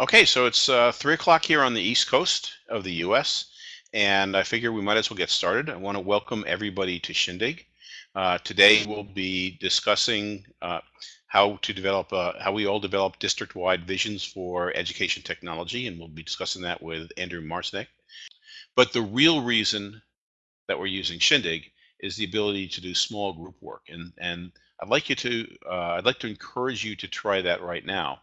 Okay, so it's uh, three o'clock here on the East Coast of the U.S., and I figure we might as well get started. I want to welcome everybody to Shindig. Uh, today we'll be discussing uh, how to develop, uh, how we all develop district-wide visions for education technology, and we'll be discussing that with Andrew Marcinek. But the real reason that we're using Shindig is the ability to do small group work, and and I'd like you to, uh, I'd like to encourage you to try that right now.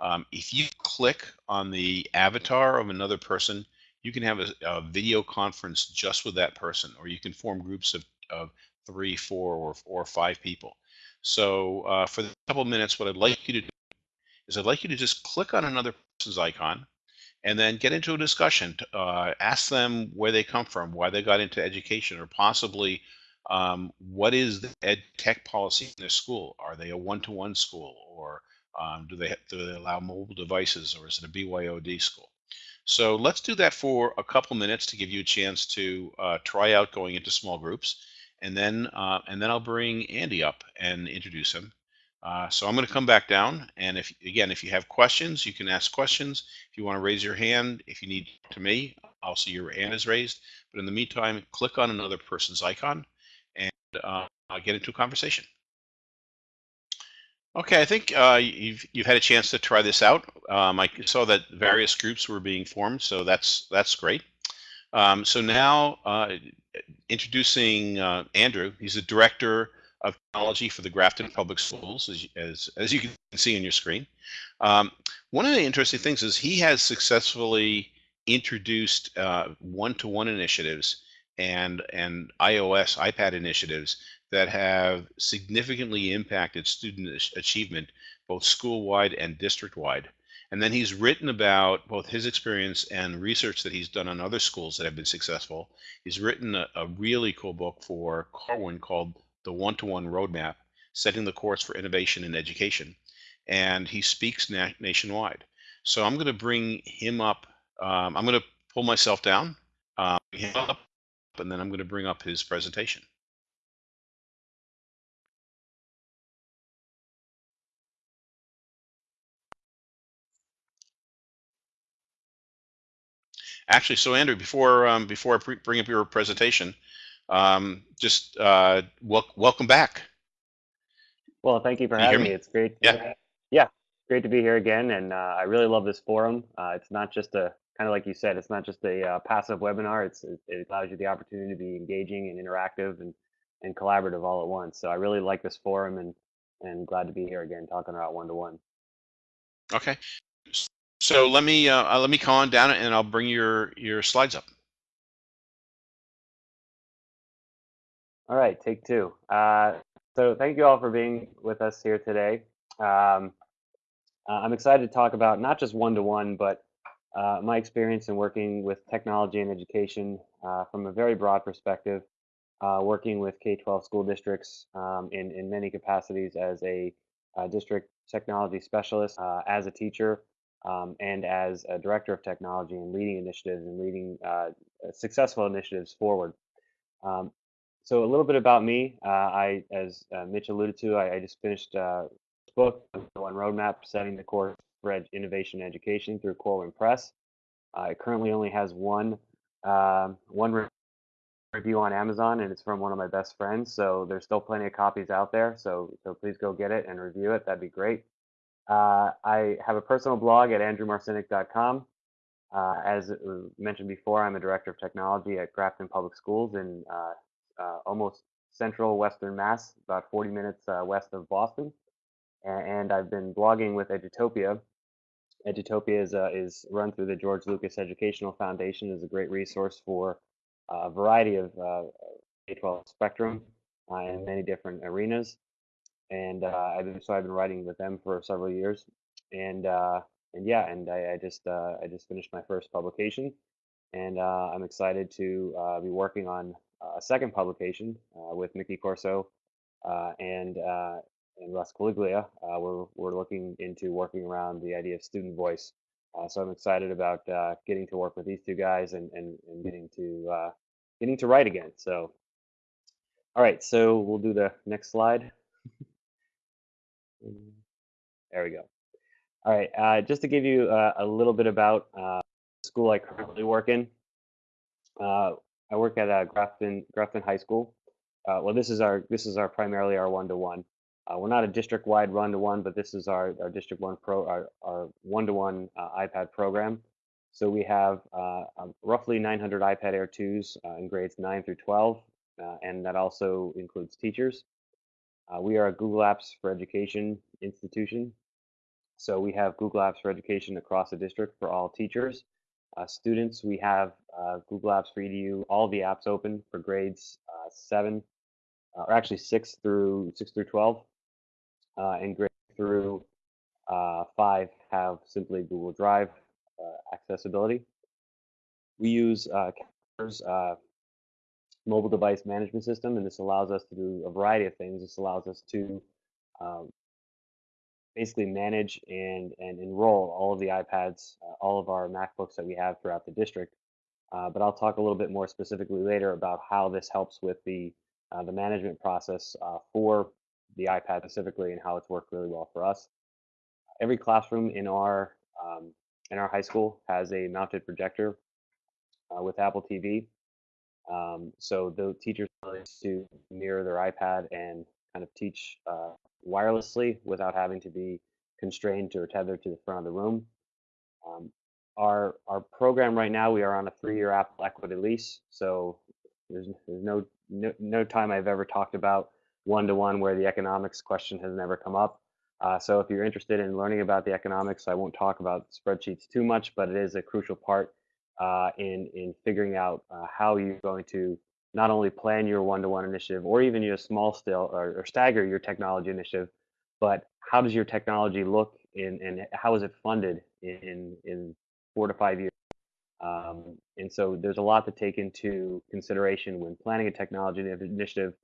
Um, if you click on the avatar of another person, you can have a, a, video conference just with that person, or you can form groups of, of three, four, or, or five people. So uh, for the couple of minutes, what I'd like you to do is I'd like you to just click on another person's icon and then get into a discussion. Uh, ask them where they come from, why they got into education, or possibly um, what is the ed tech policy in their school? Are they a one-to-one -one school, or um, do they do they allow mobile devices, or is it a BYOD school? So let's do that for a couple minutes to give you a chance to uh, try out going into small groups, and then uh, and then I'll bring Andy up and introduce him. Uh, so I'm going to come back down, and if again, if you have questions, you can ask questions. If you want to raise your hand, if you need to me, I'll see your hand is raised. But in the meantime, click on another person's icon and uh, get into a conversation. Okay, I think uh, you've you've had a chance to try this out. Um, I saw that various groups were being formed, so that's that's great. Um, so now, uh, introducing uh, Andrew, he's the director of technology for the Grafton Public Schools, as as, as you can see on your screen. Um, one of the interesting things is he has successfully introduced uh, one-to-one -one initiatives and and iOS iPad initiatives that have significantly impacted student achievement, both school-wide and district-wide. And then he's written about both his experience and research that he's done on other schools that have been successful. He's written a, a really cool book for Corwin called The One-to-One Roadmap, Setting the Course for Innovation in Education. And he speaks na nationwide. So I'm going to bring him up. Um, I'm going to pull myself down, um, him up, and then I'm going to bring up his presentation. Actually, so Andrew, before um, before I bring up your presentation, um, just uh, wel welcome back. Well, thank you for Can having me? me. It's great. Yeah. Yeah, great to be here again, and uh, I really love this forum. Uh, it's not just a kind of like you said, it's not just a uh, passive webinar. It's it allows you the opportunity to be engaging and interactive and and collaborative all at once. So I really like this forum and and glad to be here again talking about one to one. Okay. So let me uh, uh, let me calm down and I'll bring your your slides up. All right, take two. Uh, so thank you all for being with us here today. Um, I'm excited to talk about not just one-to-one, -one, but uh, my experience in working with technology and education uh, from a very broad perspective, working with K-12 school districts um, in, in many capacities as a district technology specialist, as a teacher, um, and as a director of technology and leading initiatives and leading uh, successful initiatives forward. Um, so a little bit about me. Uh, I, as uh, Mitch alluded to, I, I just finished uh, a book, One Roadmap, setting the course innovation and education through Corwin Press. Uh, it currently only has one um, one review on Amazon, and it's from one of my best friends. So there's still plenty of copies out there. So so please go get it and review it. That'd be great. Uh, I have a personal blog at andrewmarcinek.com. Uh, as mentioned before, I'm a director of technology at Grafton Public Schools in uh, uh almost central Western Mass, about 40 minutes uh, west of Boston. And, I've been blogging with Edutopia. Edutopia is, uh, is run through the George Lucas Educational Foundation, is a great resource for a variety of K-12 spectrum in many different arenas. And uh, I've been so I've been writing with them for several years, and uh, and yeah, and I, I just uh, I just finished my first publication, and uh, I'm excited to uh, be working on a second publication uh, with Mickey Corso and and Russ Quaglia. we're we're looking into working around the idea of student voice. so I'm excited about getting to work with these two guys and and, and getting to getting to write again. So. All right, so we'll do the next slide. There we go. All right, uh, just to give you uh, a little bit about uh, the school I currently work in. Uh, I work at uh, Grafton Grafton High School. Uh, well, this is our this is our primarily our one-to-one. Uh, we're not a district-wide one-to-one, but this is our, our district one pro our, our one-to-one uh, iPad program. So we have uh, um, roughly 900 iPad Air 2s uh, in grades 9 through 12, uh, and that also includes teachers. Uh, we are a Google Apps for Education institution. So we have Google Apps for Education across the district for all teachers. Students, we have Google Apps for EDU, all the apps open for grades uh, 7, uh, or actually 6 through 6 through 12, uh, and grade through uh, 5 have simply Google Drive accessibility. We use Calendars, mobile device management system, and this allows us to do a variety of things. This allows us to um, basically manage and, and enroll all of the iPads, uh, all of our MacBooks that we have throughout the district. Uh, but I'll talk a little bit more specifically later about how this helps with the uh, the management process uh, for the iPad specifically and how it's worked really well for us. Every classroom in our um, in our high school has a mounted projector uh, with Apple TV. Um, so the teachers are to mirror their iPad and kind of teach uh, wirelessly without having to be constrained or tethered to the front of the room. Um, our our program right now, we are on a three-year Apple equity lease, so there's, there's no, no no time I've ever talked about one-to-one where the economics question has never come up. Uh, so if you're interested in learning about the economics, I won't talk about spreadsheets too much, but it is a crucial part uh, in in figuring out uh, how you're going to not only plan your one-to-one initiative or even your small scale or, or, stagger your technology initiative, but how does your technology look in, and how is it funded in, in four to five years? Um, and so there's a lot to take into consideration when planning a technology initiative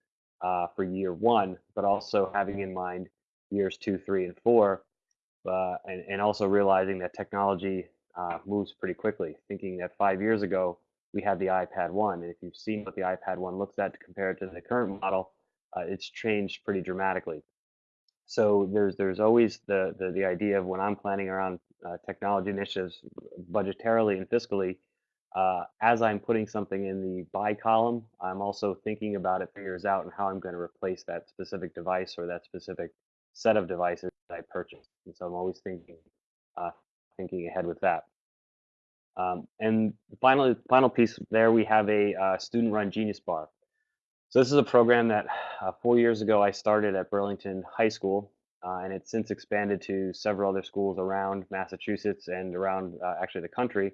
uh, for year one, but also having in mind years two, three, and four, uh, and, and also realizing that technology uh, moves pretty quickly. Thinking that five years ago, we had the iPad 1. And if you've seen what the iPad 1 looks at compared to the current model, uh, it's changed pretty dramatically. So there's there's always the, the, the idea of when I'm planning around uh, technology initiatives budgetarily and fiscally, uh, as I'm putting something in the buy column, I'm also thinking about it years out and how I'm going to replace that specific device or that specific set of devices that I purchased. And so I'm always thinking uh, thinking ahead with that. Um, and the final, final piece there, we have a uh, student-run Genius Bar. So this is a program that uh, four years ago I started at Burlington High School, uh, and it's since expanded to several other schools around Massachusetts and around uh, actually the country.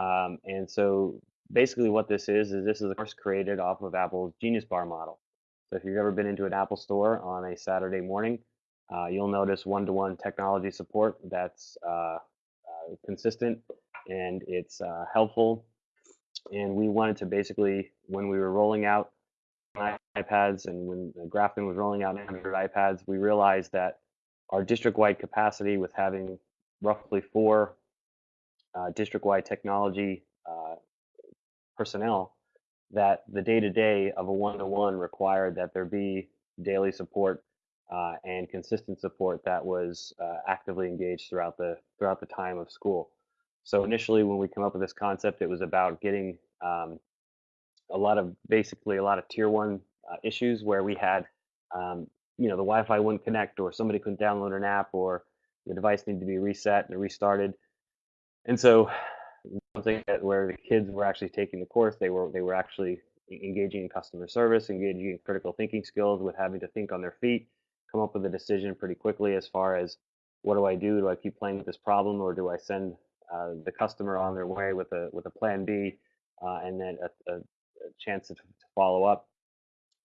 Um, and so basically what this is, is this is a course created off of Apple's Genius Bar model. So if you've ever been into an Apple store on a Saturday morning, uh, you'll notice one-to-one -one technology support that's uh, consistent and it's uh, helpful. And we wanted to basically, when we were rolling out iPads and when Grafton was rolling out 900 iPads, we realized that our district-wide capacity with having roughly four uh, district-wide technology uh, personnel, that the day-to-day of a one-to-one required that there be daily support uh, and consistent support that was uh, actively engaged throughout the throughout the time of school. So initially, when we come up with this concept, it was about getting um, a lot of basically a lot of tier one uh, issues where we had, um, you know, the Wi-Fi wouldn't connect, or somebody couldn't download an app, or the device needed to be reset and restarted. And so, something that where the kids were actually taking the course, they were they were actually engaging in customer service, engaging in critical thinking skills, with having to think on their feet, come up with a decision pretty quickly as far as what do I do? Do I keep playing with this problem, or do I send uh, the customer on their way with a with a plan B, uh, and then a, a, a chance to, to, follow up.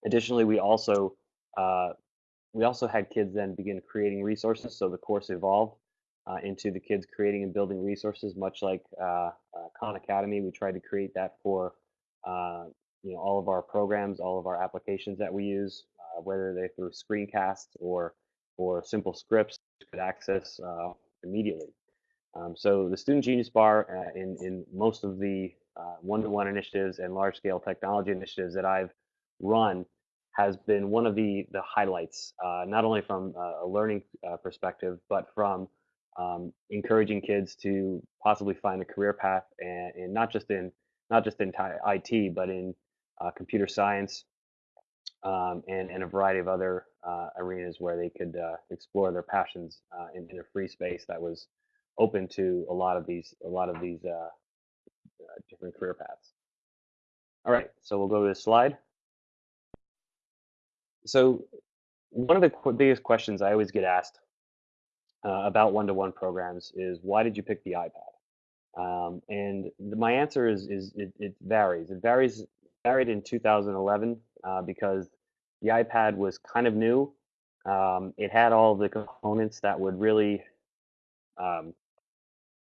Additionally, we also uh, we also had kids then begin creating resources. So the course evolved uh, into the kids creating and building resources, much like uh, Khan Academy. We tried to create that for you know all of our programs, all of our applications that we use, whether they're through screencasts or or simple scripts could access immediately. Um, so the Student Genius Bar uh, in, in most of the uh, one-to-one initiatives and large-scale technology initiatives that I've run has been one of the, the highlights, uh, not only from a learning uh, perspective, but from um, encouraging kids to possibly find a career path and, and not just in not just in IT, but in uh, computer science um, and, and a variety of other uh, arenas where they could uh, explore their passions uh, in, in, a free space that was open to a lot of these a lot of these uh, uh, different career paths. All right, so we'll go to the slide. So one of the qu biggest questions I always get asked uh, about one-to-one -one programs is why did you pick the iPad? Um, and the, my answer is, is it, it, varies. It varies varied in 2011 uh, because the iPad was kind of new. Um, it had all the components that would really um,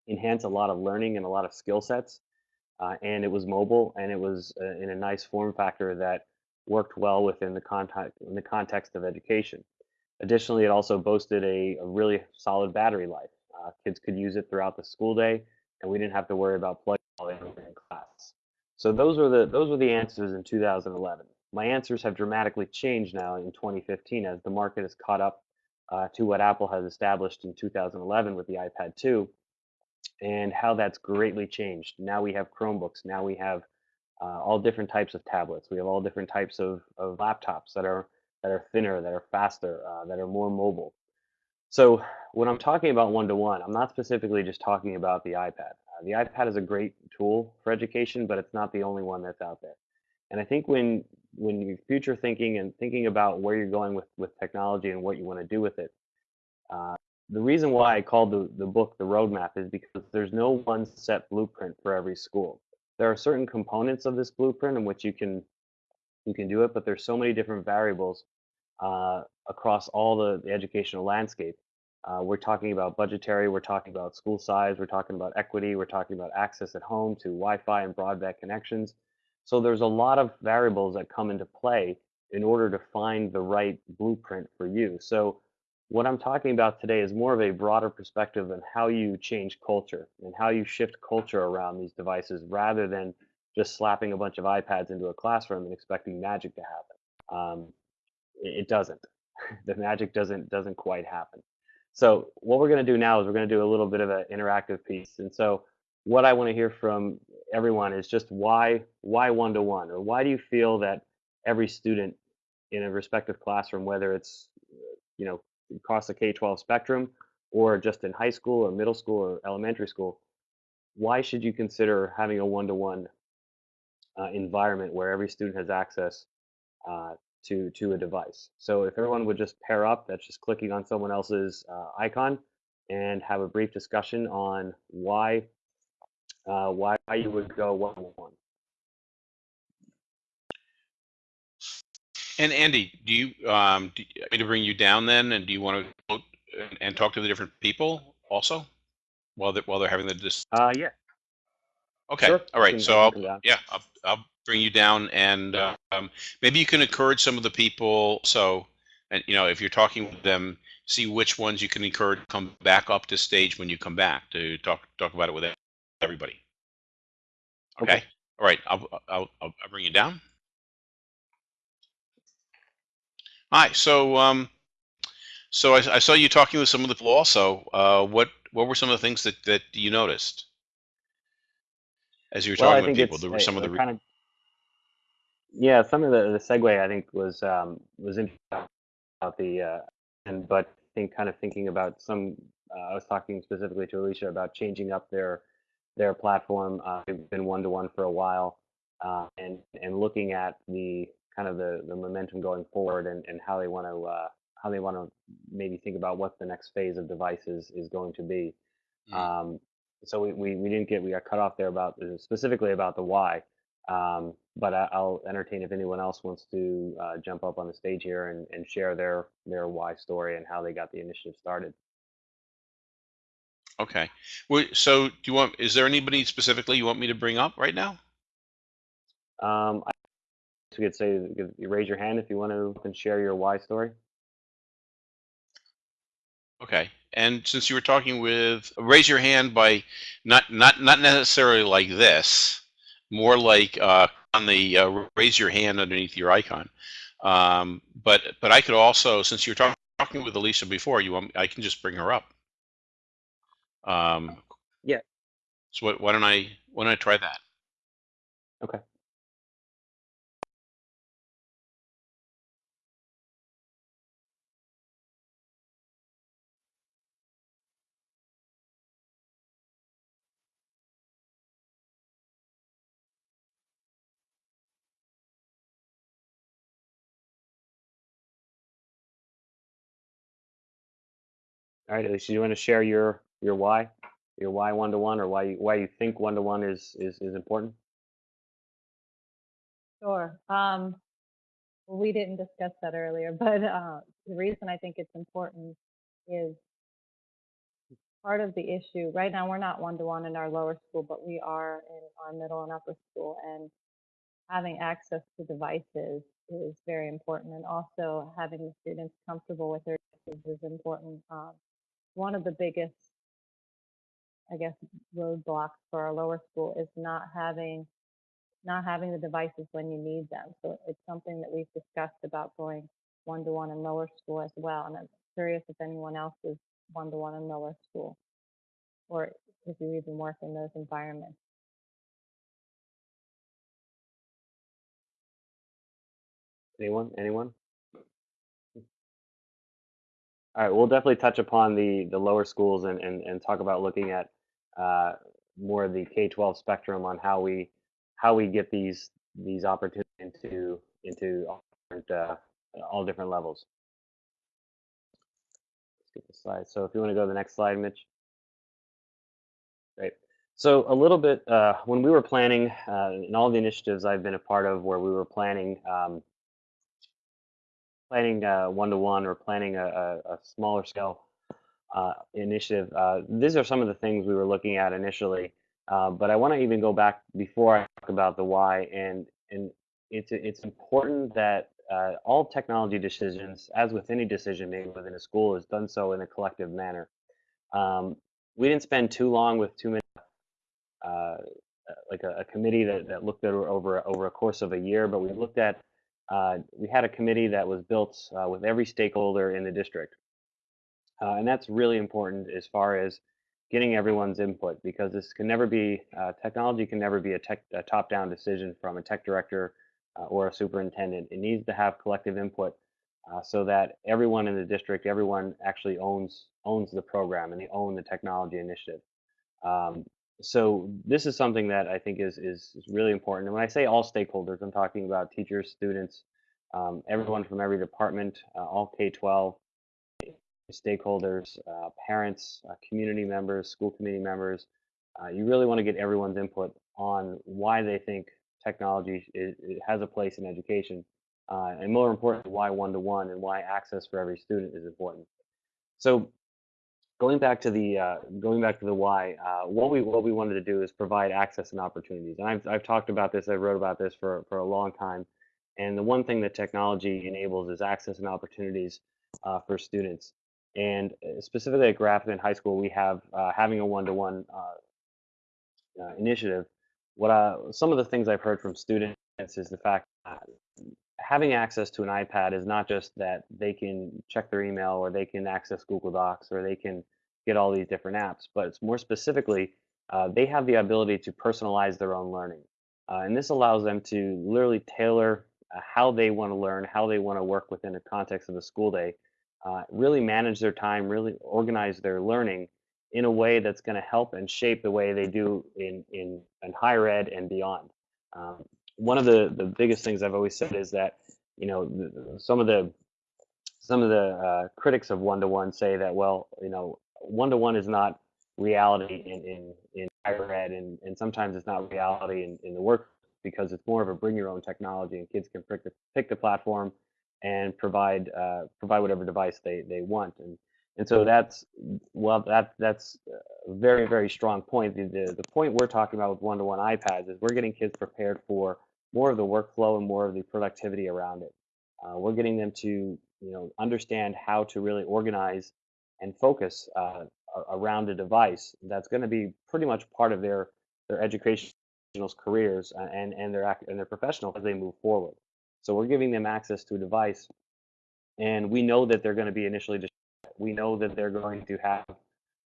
enhance a lot of learning and a lot of skill sets. Uh, and it was mobile and it was uh, in a nice form factor that worked well within the context in the context of education. Additionally, it also boasted a, a really solid battery life. Uh, kids could use it throughout the school day, and we didn't have to worry about plugging it in class. So those were the those were the answers in 2011. My answers have dramatically changed now in 2015 as the market has caught up uh, to what Apple has established in 2011 with the iPad 2, and how that's greatly changed. Now we have Chromebooks. Now we have uh, all different types of tablets. We have all different types of, of laptops that are that are thinner, that are faster, uh, that are more mobile. So when I'm talking about one-to-one, I'm not specifically just talking about the iPad. Uh, the iPad is a great tool for education, but it's not the only one that's out there. And I think when when you're future thinking and thinking about where you're going with, with technology and what you want to do with it, uh, the reason why I called the, the book The Roadmap is because there's no one set blueprint for every school. There are certain components of this blueprint in which you can you can do it, but there's so many different variables uh, across all the, the educational landscape. Uh, we're talking about budgetary, we're talking about school size, we're talking about equity, we're talking about access at home to Wi-Fi and broadband connections. So there's a lot of variables that come into play in order to find the right blueprint for you. So what I'm talking about today is more of a broader perspective on how you change culture and how you shift culture around these devices rather than just slapping a bunch of iPads into a classroom and expecting magic to happen. Um, it, it doesn't. the magic doesn't doesn't quite happen. So what we're going to do now is we're going to do a little bit of an interactive piece. And so what I want to hear from everyone is just why why one to one or why do you feel that every student in a respective classroom, whether it's you know across the K-12 spectrum or just in high school or middle school or elementary school, why should you consider having a one-to-one uh, environment where every student has access uh, to to a device? So if everyone would just pair up, that's just clicking on someone else's uh, icon and have a brief discussion on why uh, why you would go one on one. And Andy, do you um, do you want me to bring you down then, and do you want to and, and talk to the different people also while they're, while they're having the dis? Uh, yeah. Okay. Sure. All right. So I'll yeah I'll I'll bring you down, and um, maybe you can encourage some of the people. So and you know if you're talking with them, see which ones you can encourage come back up to stage when you come back to talk talk about it with everybody. Okay. okay. All right. I'll, I'll I'll bring you down. Hi. So, um, so I, I, saw you talking with some of the people also. Uh, what what were some of the things that that you noticed as you were well, talking with people? There were some of the kind of yeah, some of the, the segue I think was um, was interesting about the uh, and but I think kind of thinking about some. Uh, I was talking specifically to Alicia about changing up their their platform. Uh, they've been one to one for a while, uh, and and looking at the kind of the, the momentum going forward and, and how they want to uh, how they want to maybe think about what the next phase of devices is going to be. Mm. Um, so we, we, we didn't get we got cut off there about uh, specifically about the why. Um, but I, will entertain if anyone else wants to uh, jump up on the stage here and, and share their their why story and how they got the initiative started. Okay. Well, so do you want? Is there anybody specifically you want me to bring up right now? Um, you could say, you raise your hand if you want to and share your why story. Okay. And since you were talking with, raise your hand by not not not necessarily like this, more like uh, on the uh, raise your hand underneath your icon. Um, but but I could also, since you were talk, talking with Alicia before, you want I can just bring her up. Um, Yeah. So what, why don't I why don't I try that? Okay. All right, Alicia, do you want to share your your why, your why one to one, or why you, why you think one to one is is is important? Sure. Um, we didn't discuss that earlier, but uh, the reason I think it's important is part of the issue. Right now, we're not one to one in our lower school, but we are in our middle and upper school, and having access to devices is very important, and also having the students comfortable with their devices is important. Um, one of the biggest, I guess, roadblocks for our lower school is not having not having the devices when you need them. So it's something that we've discussed about going one to one in lower school as well. And I'm curious if anyone else is one to one in lower school or if you even work in those environments. Anyone? Anyone? All right, we'll definitely touch upon the the lower schools and and, and talk about looking at uh, more of the K-12 spectrum on how we how we get these these opportunities into into all different, uh, all different levels. Let's get the slide. So if you want to go to the next slide, Mitch. Great. So a little bit uh, when we were planning uh, in all the initiatives I've been a part of, where we were planning. Um, planning one to one or planning a, a, a smaller scale uh, initiative, uh, these are some of the things we were looking at initially. Uh, but I want to even go back before I talk about the why, and and it's it's important that uh, all technology decisions, as with any decision made within a school, is done so in a collective manner. Um, we didn't spend too long with too many, uh, like a, a, committee that, that looked at over over a course of a year, but we looked at uh, we had a committee that was built uh, with every stakeholder in the district. Uh, and that's really important as far as getting everyone's input because this can never be, uh, technology can never be a, a top-down decision from a tech director uh, or a superintendent. It needs to have collective input so that everyone in the district, everyone actually owns owns the program and they own the technology initiative. Um, so this is something that I think is, is, is really important. And when I say all stakeholders, I'm talking about teachers, students, um, everyone from every department, uh, all K-12 stakeholders, uh, parents, uh, community members, school committee members. Uh, you really want to get everyone's input on why they think technology is, has a place in education, uh, and more importantly, why one-to-one -one and why access for every student is important. So going back to the uh, going back to the why, uh, what we what we wanted to do is provide access and opportunities. And I've I've talked about this. I wrote about this for for a long time. And the one thing that technology enables is access and opportunities uh, for students. And uh, specifically at Grafton High School, we have uh, having a one-to-one -one, uh, initiative. What some of the things I've heard from students is the fact that having access to an iPad is not just that they can check their email or they can access Google Docs or they can get all these different apps, but it's more specifically, uh, they have the ability to personalize their own learning. Uh, and this allows them to literally tailor uh, how they want to learn, how they want to work within the context of the school day, uh, really manage their time, really organize their learning in a way that's going to help and shape the way they do in, in, in higher ed and beyond. Um, one of the the biggest things I've always said is that you know some of the some of the uh, critics of one to one say that well you know one to one is not reality in in, in higher ed and, and sometimes it's not reality in, in the work because it's more of a bring your own technology and kids can pick the, pick the platform and provide uh, provide whatever device they, they want. And and so that's well that that's a very very strong point. The, the, the point we're talking about with one-to-one ipads is we're getting kids prepared for more of the workflow and more of the productivity around it. Uh, we're getting them to you know understand how to really organize and focus uh, around a device that's going to be pretty much part of their their educational careers and and their and their professional as they move forward. So we're giving them access to a device, and we know that they're going to be initially. We know that they're going to have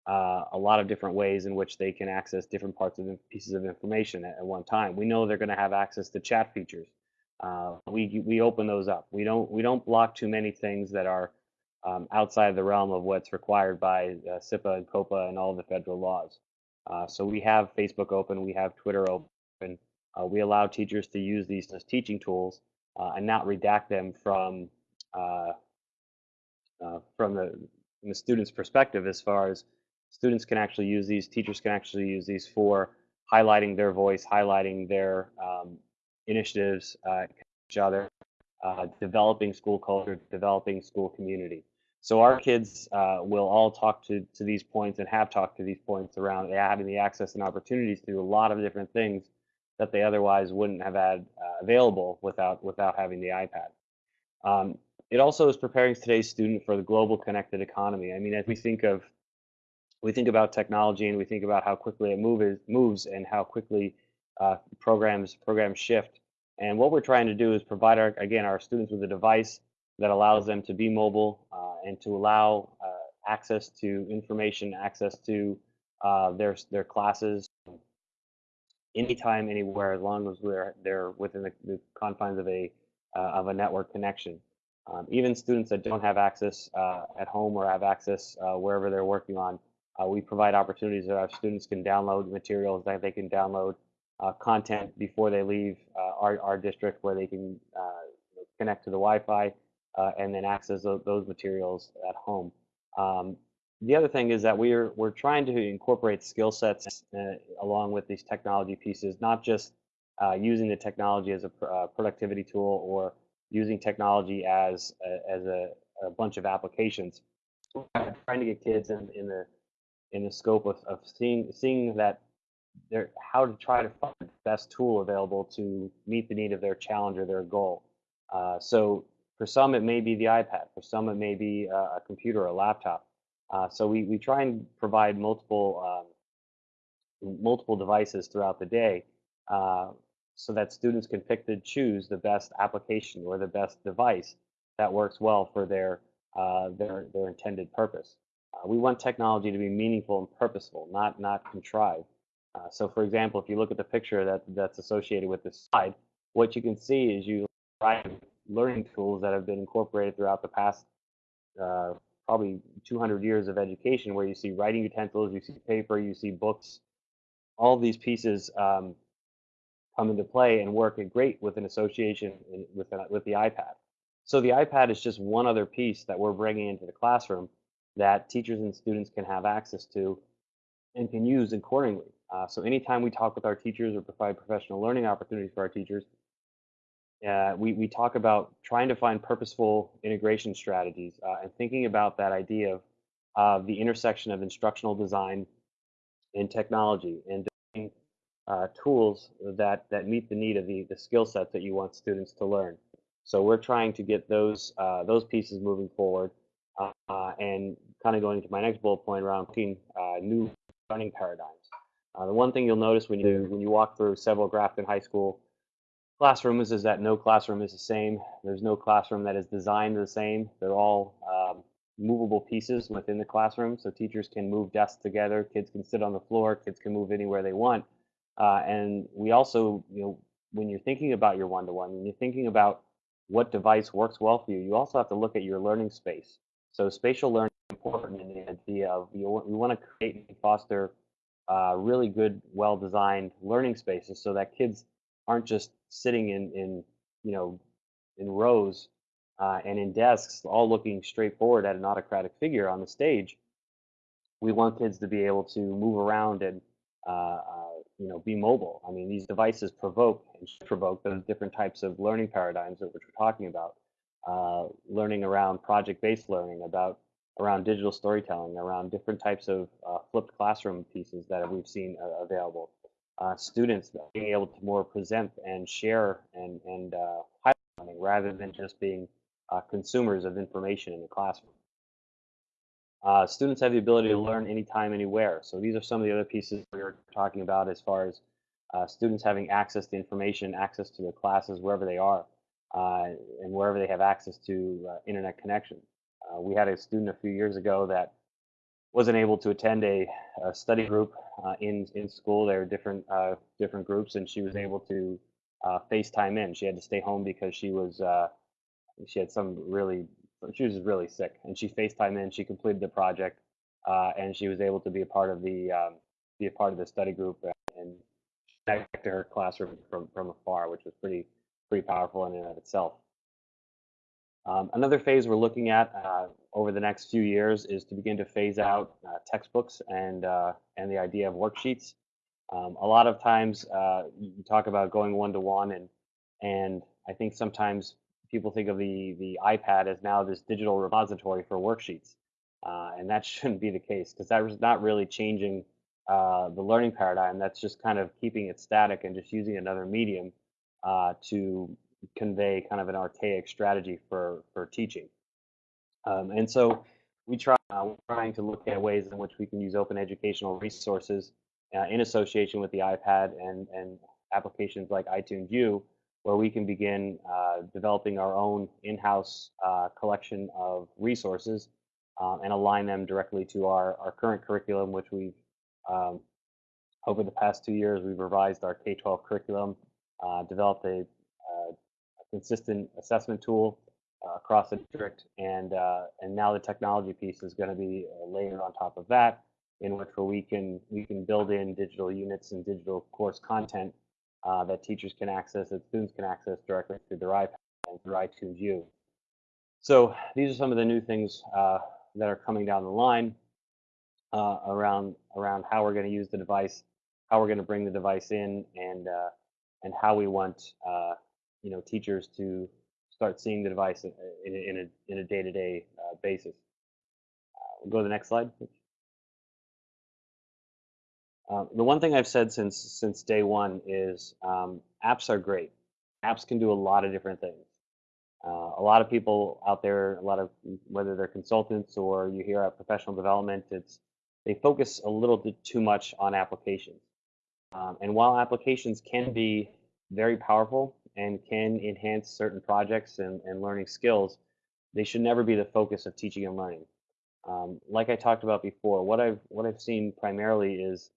uh, a lot of different ways in which they can access different parts of pieces of information at, at one time. We know they're going to have access to chat features. Uh, we we open those up. We don't we don't block too many things that are um, outside the realm of what's required by uh, CIPA and COPA and all the federal laws. Uh, so we have Facebook open, we have Twitter open. Uh, we allow teachers to use these as teaching tools uh, and not redact them from uh, uh, from the, from the student's perspective as far as students can actually use these, teachers can actually use these for highlighting their voice, highlighting their um, initiatives, uh, each other, uh, developing school culture, developing school community. So our kids uh, will all talk to, to these points and have talked to these points around having the access and opportunities to do a lot of different things that they otherwise wouldn't have had uh, available without without having the iPad. Um, it also is preparing today's student for the global connected economy. I mean, as we think of we think about technology and we think about how quickly it move, moves and how quickly uh, programs programs shift. And what we're trying to do is provide our again our students with a device that allows them to be mobile uh, and to allow uh, access to information, access to uh, their their classes anytime, anywhere, as long as we're they're within the, the confines of a uh, of a network connection. Um, even students that don't have access uh, at home or have access wherever they're working on, uh, we provide opportunities that our students can download materials that they can download uh, content before they leave uh, our, our district where they can connect to the Wi-Fi and then access those, those materials at home. Um, the other thing is that we're we're trying to incorporate skill sets uh, along with these technology pieces, not just uh, using the technology as a pr uh, productivity tool or using technology as a, as a, a, bunch of applications. We're trying to get kids in, in the in the scope of, of seeing seeing that they're how to try to find the best tool available to meet the need of their challenge or their goal. Uh, so for some it may be the iPad, for some it may be a, a computer or a laptop. Uh, so we, we try and provide multiple um, multiple devices throughout the day uh, so that students can pick to choose the best application or the best device that works well for their uh, their their intended purpose. Uh, we want technology to be meaningful and purposeful, not not contrived. Uh, so, for example, if you look at the picture that that's associated with this slide, what you can see is you learning tools that have been incorporated throughout the past uh, probably 200 years of education where you see writing utensils, you see paper, you see books, all these pieces um, come into play and work great with an association in, with, an, with the iPad. So the iPad is just one other piece that we're bringing into the classroom that teachers and students can have access to and can use accordingly. Uh, so anytime we talk with our teachers or provide professional learning opportunities for our teachers, uh, we, we talk about trying to find purposeful integration strategies uh, and thinking about that idea of the intersection of instructional design and technology and uh, tools that, that meet the need of the, the skill sets that you want students to learn. So we're trying to get those, uh, those pieces moving forward uh, and kind of going to my next bullet point around looking new learning paradigms. the one thing you'll notice when you, when you walk through several Grafton High School classrooms is that no classroom is the same. There's no classroom that is designed the same. They're all um, movable pieces within the classroom, so teachers can move desks together. Kids can sit on the floor. Kids can move anywhere they want. Uh, and we also, you know, when you're thinking about your one-to-one, when you're thinking about what device works well for you, you also have to look at your learning space. So spatial learning is important in the idea of you, we want to create and foster uh, really good, well-designed learning spaces so that kids aren't just sitting in, in you know, in rows uh, and in desks, all looking straight forward at an autocratic figure on the stage. We want kids to be able to move around and, uh, uh, you know, be mobile. I mean, these devices provoke and provoke those different types of learning paradigms that we're talking about. Uh, learning around project-based learning, about around digital storytelling, around different types of uh, flipped classroom pieces that we've seen uh, available uh, students being able to more present and share and, and uh, highlighting rather than just being consumers of information in the classroom. Uh, students have the ability to learn anytime, anywhere. So these are some of the other pieces we are talking about as far as uh, students having access to information, access to their classes wherever they are, and wherever they have access to internet connection. we had a student a few years ago that wasn't able to attend a, a study group uh, in in school. There were different uh, different groups, and she was able to uh, FaceTime in. She had to stay home because she was uh, she had some really she was really sick, and she FaceTime in. She completed the project, uh, and she was able to be a part of the um, be a part of the study group and connect to her classroom from from afar, which was pretty pretty powerful in and of itself. Um, another phase we're looking at uh, over the next few years is to begin to phase out uh, textbooks and uh, and the idea of worksheets. Um, a lot of times uh, you talk about going one to one, and and I think sometimes people think of the the iPad as now this digital repository for worksheets, uh, and that shouldn't be the case because that was not really changing uh, the learning paradigm. That's just kind of keeping it static and just using another medium to convey kind of an archaic strategy for for teaching. Um, and so we try uh, trying to look at ways in which we can use open educational resources uh, in association with the iPad and and applications like iTunes U, where we can begin uh, developing our own in-house uh, collection of resources um, and align them directly to our, our current curriculum, which we've um, over the past two years, we've revised our K-12 curriculum, uh, developed a consistent assessment tool uh, across the district, and uh, and now the technology piece is going to be uh, layered on top of that, in which we can we can build in digital units and digital course content uh, that teachers can access, that students can access directly through their iPad and through iTunes U. So these are some of the new things uh, that are coming down the line uh, around around how we're going to use the device, how we're going to bring the device in, and and how we want you know teachers to start seeing the device in, in, a in a day-to-day uh, basis. Uh, we'll go to the next slide. Uh, the one thing I've said since since day one is um, apps are great. Apps can do a lot of different things. Uh, a lot of people out there, a lot of whether they're consultants or you hear at professional development, it's they focus a little bit too much on applications. Um, and while applications can be very powerful and can enhance certain projects and, and learning skills, they should never be the focus of teaching and learning. Um, like I talked about before, what I've what I've seen primarily is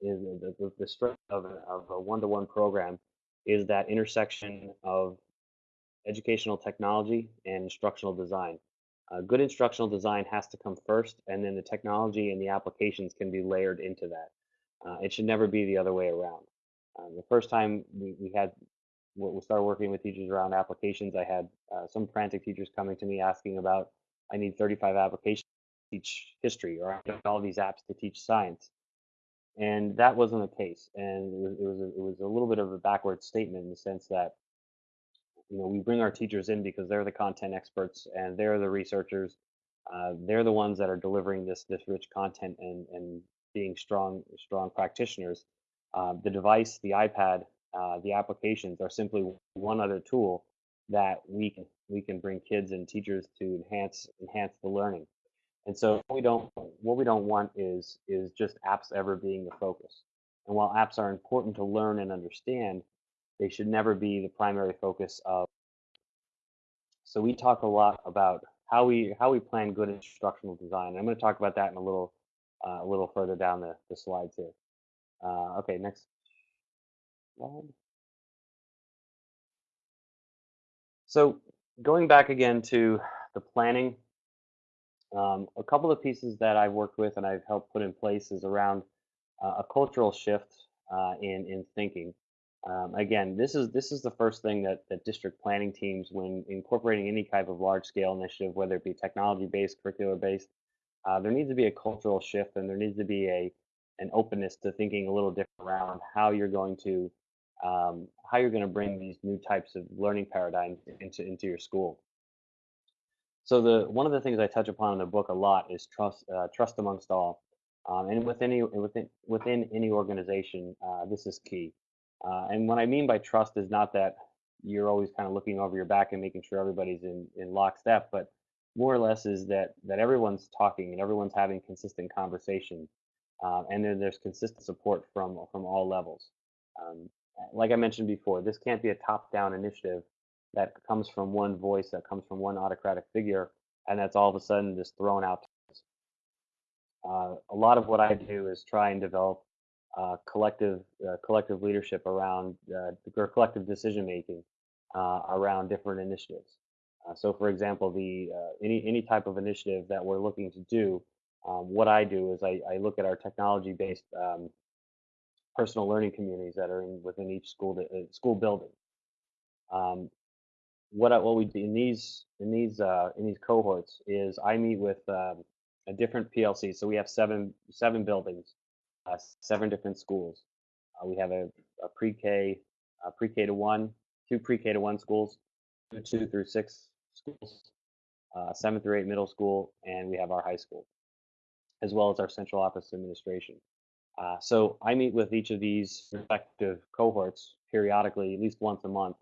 is the, the, the strength of, of a one-to-one program is that intersection of educational technology and instructional design. Uh, good instructional design has to come first, and then the technology and the applications can be layered into that. Uh, it should never be the other way around. Um, the first time we, we had we started working with teachers around applications. I had uh, some frantic teachers coming to me asking about, I need 35 applications to teach history, or I need all these apps to teach science. And that wasn't the case. And it was, it was, a, it was a little bit of a backward statement in the sense that, you know, we bring our teachers in because they're the content experts and they're the researchers. Uh, they're the ones that are delivering this this rich content and and being strong strong practitioners. Uh, the device, the iPad, uh, the applications are simply one other tool that we can we can bring kids and teachers to enhance enhance the learning. And so we don't what we don't want is is just apps ever being the focus. And while apps are important to learn and understand, they should never be the primary focus of. So we talk a lot about how we how we plan good instructional design. I'm going to talk about that in a little uh, a little further down the, the slides here. Uh, okay, next slide. so going back again to the planning, um, a couple of pieces that I've worked with and I've helped put in place is around uh, a cultural shift uh, in in thinking. Um, again, this is this is the first thing that that district planning teams, when incorporating any type of large scale initiative, whether it be technology based, curricular based, uh, there needs to be a cultural shift and there needs to be a an openness to thinking a little different around how you're going to um, how you're going to bring these new types of learning paradigms into into your school. So the one of the things I touch upon in the book a lot is trust uh, trust amongst all, um, and within any within within any organization, uh, this is key. Uh, and what I mean by trust is not that you're always kind of looking over your back and making sure everybody's in in lockstep, but more or less is that that everyone's talking and everyone's having consistent conversation, uh, and then there's consistent support from from all levels. Um, like I mentioned before, this can't be a top-down initiative that comes from one voice, that comes from one autocratic figure, and that's all of a sudden just thrown out. uh, a lot of what I do is try and develop uh, collective uh, collective leadership around uh, or collective decision making uh, around different initiatives. Uh, so, for example, the any any type of initiative that we're looking to do, um, what I do is I, I look at our technology based um, personal learning communities that are in, within each school school building. Um, what I, what we do in these in these uh, in these cohorts is I meet with um, a different PLC. So we have seven seven buildings, uh, seven different schools. Uh, we have a, a pre-K, pre-K to one, two pre-K to one schools, two, through six schools, uh, seven through eight middle school, and we have our high school, as well as our central office administration. Uh, so I meet with each of these respective cohorts periodically, at least once a month,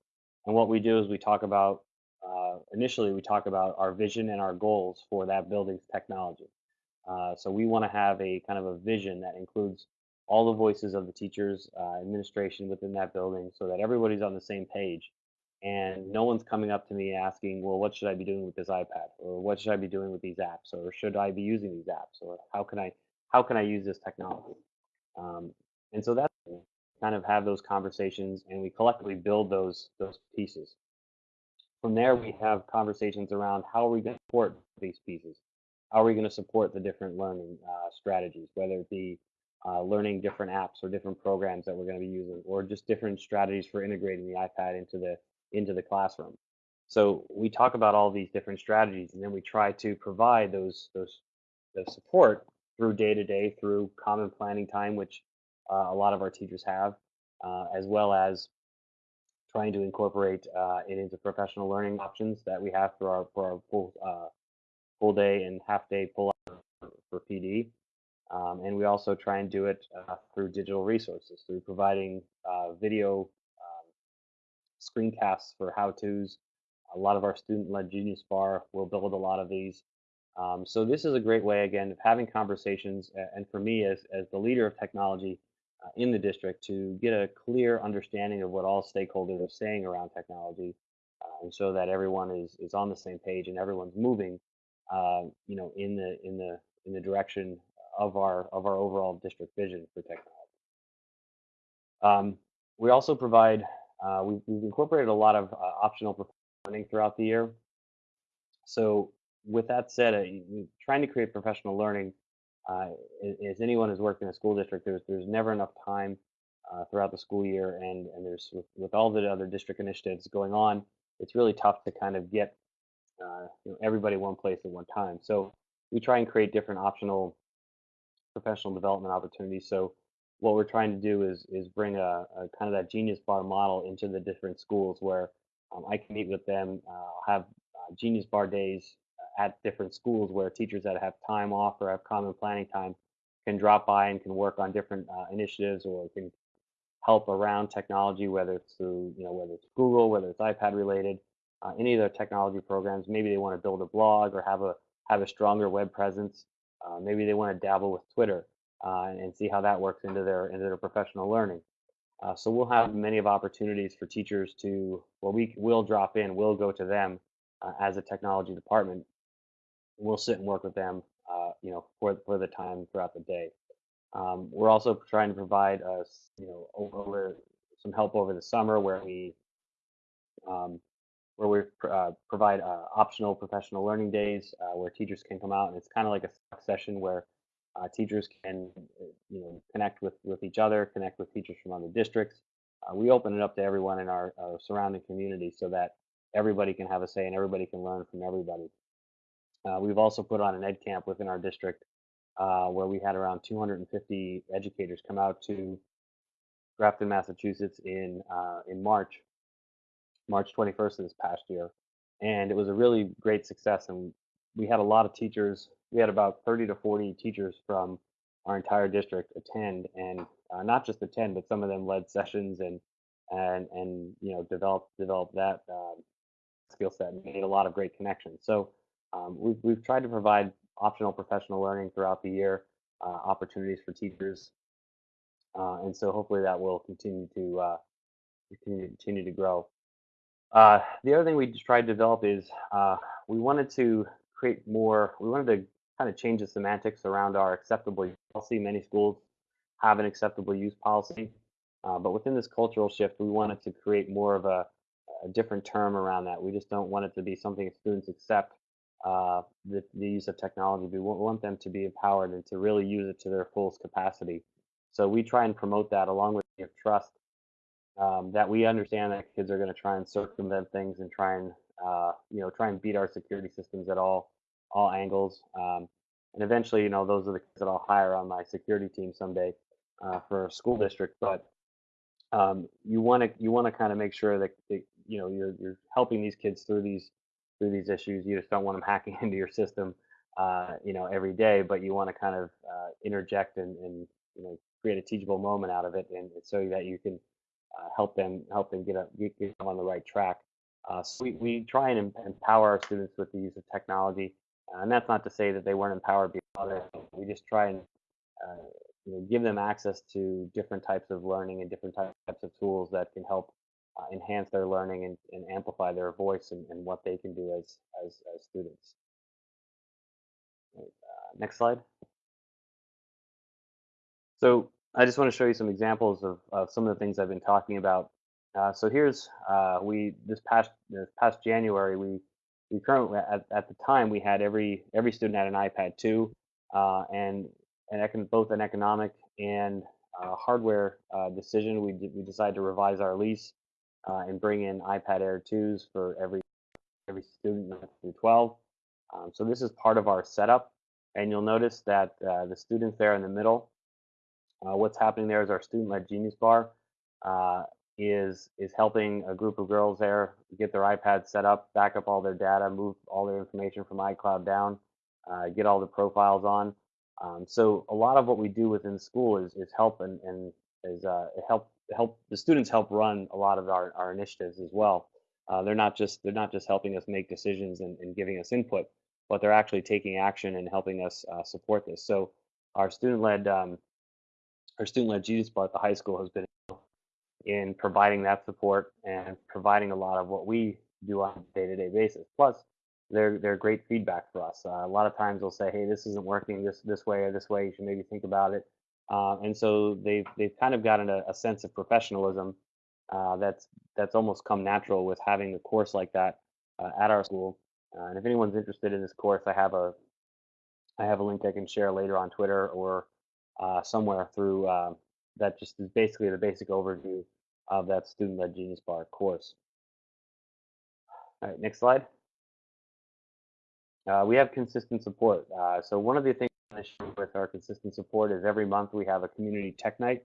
and what we do is we talk about, uh, initially, we talk about our vision and our goals for that building's technology. Uh, so we want to have a kind of a vision that includes all the voices of the teachers, uh, administration within that building so that everybody's on the same page. And no one's coming up to me asking, well, what should I be doing with this iPad? Or what should I be doing with these apps? Or should I be using these apps? Or how can I, how can I use this technology? Um, and so that's kind of have those conversations and we collectively build those those pieces. From there, we have conversations around how are we going to support these pieces? How are we going to support the different learning uh, strategies, whether it be uh, learning different apps or different programs that we're going to be using, or just different strategies for integrating the iPad into the into the classroom. So we talk about all these different strategies, and then we try to provide those those support through day to day, through common planning time, which uh, a lot of our teachers have, uh, as well as trying to incorporate uh, it into professional learning options that we have for our for our full full day and half day pull up for PD. Um, and we also try and do it uh, through digital resources, through providing uh, video screencasts for how-tos. A lot of our student-led Genius Bar will build a lot of these. Um, so this is a great way, again, of having conversations, and for me as, as the leader of technology, uh, in the district to get a clear understanding of what all stakeholders are saying around technology uh, and so that everyone is, is on the same page and everyone's moving uh, you know in the in the in the direction of our of our overall district vision for technology um, we also provide uh, we've, we've, incorporated a lot of uh, optional learning throughout the year so with that said uh, trying to create professional learning uh, as anyone who's worked in a school district, there's there's never enough time uh, throughout the school year, and and there's with, with all the other district initiatives going on, it's really tough to kind of get uh, you know, everybody one place at one time. So we try and create different optional professional development opportunities. So what we're trying to do is is bring a, a kind of that genius bar model into the different schools where um, I can meet with them, uh, have uh, genius bar days at different schools where teachers that have time off or have common planning time can drop by and can work on different uh, initiatives or can help around technology, whether it's through, you know, whether it's Google, whether it's iPad related, uh, any of their technology programs. Maybe they want to build a blog or have a have a stronger web presence. Uh, maybe they want to dabble with Twitter uh, and see how that works into their into their professional learning. Uh, so we'll have many of opportunities for teachers to, well, we will drop in, we'll go to them uh, as a technology department we'll sit and work with them, you know, for for the time throughout the day. Um, we're also trying to provide us, you know, over some help over the summer where we um, where we uh, provide uh, optional professional learning days uh, where teachers can come out and it's kind of like a session where uh, teachers can uh, you know connect with with each other, connect with teachers from other districts. we open it up to everyone in our, our surrounding community so that everybody can have a say and everybody can learn from everybody. Uh, we've also put on an EdCamp within our district uh, where we had around 250 educators come out to Grafton, Massachusetts in uh, in March, March 21st of this past year, and it was a really great success. And we had a lot of teachers. We had about 30 to 40 teachers from our entire district attend, and uh, not just attend, but some of them led sessions and and and you know developed developed that um, skill set and made a lot of great connections. So um, we've, we've tried to provide optional professional learning throughout the year, uh, opportunities for teachers. Uh, and so hopefully that will continue to uh, continue, to grow. Uh, the other thing we tried to develop is uh, we wanted to create more, we wanted to kind of change the semantics around our acceptable use policy. Many schools have an acceptable use policy, uh, but within this cultural shift, we wanted to create more of a, a, different term around that. We just don't want it to be something students accept uh, the, the use of technology. We want them to be empowered and to really use it to their fullest capacity. So we try and promote that along with trust um, that we understand that kids are going to try and circumvent things and try and uh, you know try and beat our security systems at all all angles. Um, and eventually, you know, those are the kids that I'll hire on my security team someday uh, for a school district. But um, you want to you want to kind of make sure that, that you know you're you're helping these kids through these through these issues. You just don't want them hacking into your system, uh, you know, every day. But you want to kind of uh, interject and, and you know create a teachable moment out of it, and so that you can uh, help them help them get, a, get, get on the right track. Uh, so we, we try and empower our students with the use of technology, uh, and that's not to say that they weren't empowered before. We just try and uh, you know, give them access to different types of learning and different types of tools that can help uh, enhance their learning and, and amplify their voice and, and, what they can do as as, as students. Uh, next slide. So I just want to show you some examples of, of some of the things I've been talking about. Uh, so here's uh, we this past this past January we we currently at, at the time we had every every student had an iPad 2 uh, and an both an economic and uh, hardware uh, decision we we decided to revise our lease and bring in iPad Air 2s for every every student through 12. Um, so this is part of our setup and you'll notice that the students there in the middle what's happening there is our student-led Genius Bar uh, is is helping a group of girls there get their iPads set up, back up all their data, move all their information from iCloud down, uh, get all the profiles on. Um, so a lot of what we do within school is is help and, and is uh, help help the students help run a lot of our, our initiatives as well. Uh, they're not just they're not just helping us make decisions and, and giving us input, but they're actually taking action and helping us uh, support this. So our student-led um, our student-led Genius Bar at the high school has been in providing that support and providing a lot of what we do on a day-to-day basis. Plus, they're they're great feedback for us. Uh, a lot of times they'll say, "Hey, this isn't working this this way or this way. You should maybe think about it." Uh, and so they've they've kind of gotten a, a sense of professionalism uh, that's that's almost come natural with having a course like that uh, at our school. Uh, and if anyone's interested in this course, I have a I have a link I can share later on Twitter or uh, somewhere through that just is basically the basic overview of that student-led Genius Bar course. All right, next slide. Uh, we have consistent support. Uh, so one of the things with our consistent support is every month we have a community tech night.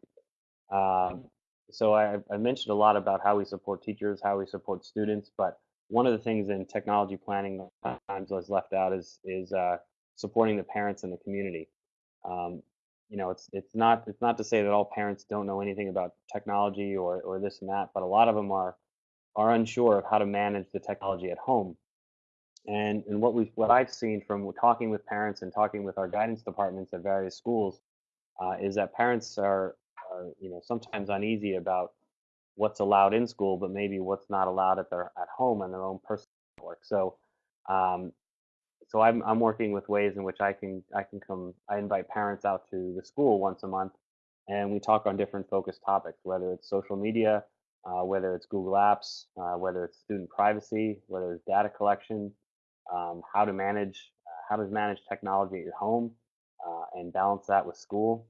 Um, so I, I, mentioned a lot about how we support teachers, how we support students, but one of the things in technology planning times was left out is is uh, supporting the parents and the community. Um, you know, it's it's not it's not to say that all parents don't know anything about technology or or this and that, but a lot of them are are unsure of how to manage the technology at home. And and what we what I've seen from talking with parents and talking with our guidance departments at various schools uh, is that parents are are you know sometimes uneasy about what's allowed in school, but maybe what's not allowed at their at home on their own personal work. So um, so I'm I'm working with ways in which I can I can come I invite parents out to the school once a month, and we talk on different focused topics, whether it's social media, uh, whether it's Google Apps, uh, whether it's student privacy, whether it's data collection, um, how to manage uh, how to manage technology at your home, uh, and balance that with school.